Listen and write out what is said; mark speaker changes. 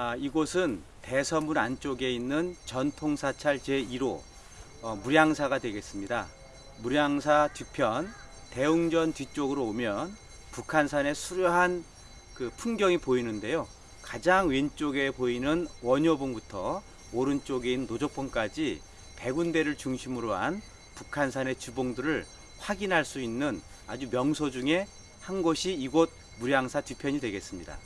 Speaker 1: 아, 이곳은 대서문 안쪽에 있는 전통사찰 제1호 어, 무량사가 되겠습니다. 무량사 뒤편 대웅전 뒤쪽으로 오면 북한산의 수려한 그 풍경이 보이는데요. 가장 왼쪽에 보이는 원효봉부터 오른쪽인 노적봉까지 백운대를 중심으로 한 북한산의 주봉들을 확인할 수 있는 아주 명소 중에 한 곳이 이곳 무량사 뒤편이 되겠습니다.